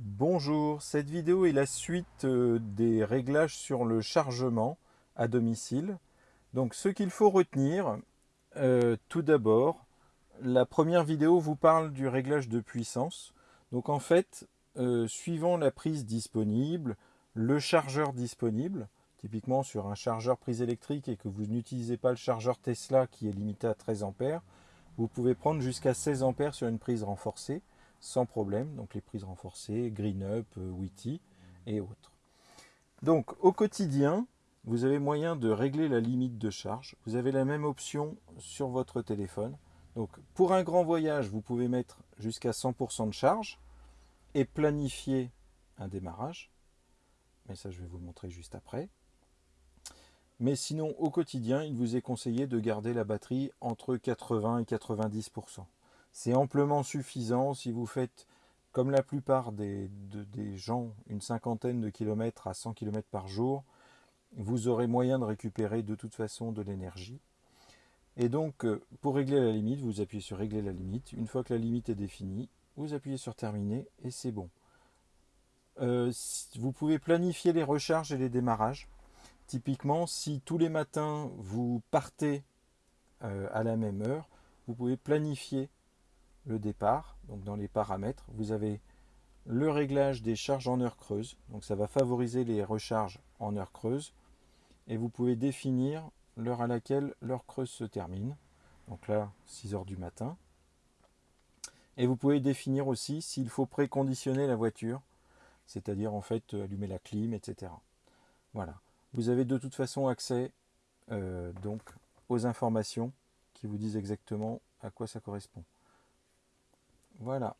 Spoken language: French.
Bonjour, cette vidéo est la suite euh, des réglages sur le chargement à domicile. Donc ce qu'il faut retenir, euh, tout d'abord, la première vidéo vous parle du réglage de puissance. Donc en fait, euh, suivant la prise disponible, le chargeur disponible, typiquement sur un chargeur prise électrique et que vous n'utilisez pas le chargeur Tesla qui est limité à 13 A, vous pouvez prendre jusqu'à 16 A sur une prise renforcée sans problème. Donc les prises renforcées, Green Up, euh, Witty et autres. Donc au quotidien, vous avez moyen de régler la limite de charge. Vous avez la même option sur votre téléphone. Donc pour un grand voyage, vous pouvez mettre jusqu'à 100% de charge et planifier un démarrage. Mais ça, je vais vous montrer juste après. Mais sinon, au quotidien, il vous est conseillé de garder la batterie entre 80 et 90%. C'est amplement suffisant si vous faites, comme la plupart des, gens, une cinquantaine de kilomètres à 100 km par jour, vous aurez moyen de récupérer de toute façon de l'énergie. Et donc, euh, pour régler la limite, vous appuyez sur régler la limite. Une fois que la limite est définie, vous appuyez sur terminer et c'est bon. Euh, vous pouvez planifier les recharges et les démarrages. Typiquement, si tous les matins vous partez euh, à la même heure, vous pouvez planifier le départ. Donc dans les paramètres, vous avez le réglage des charges en heure creuse. Donc ça va favoriser les recharges en heure creuse. Et vous pouvez définir l'heure à laquelle l'heure creuse se termine. Donc là, 6 heures du matin. Et vous pouvez définir aussi s'il faut préconditionner la voiture, c'est-à-dire en fait allumer la clim, etc. Voilà. Vous avez de toute façon accès euh, donc aux informations qui vous disent exactement à quoi ça correspond. Voilà.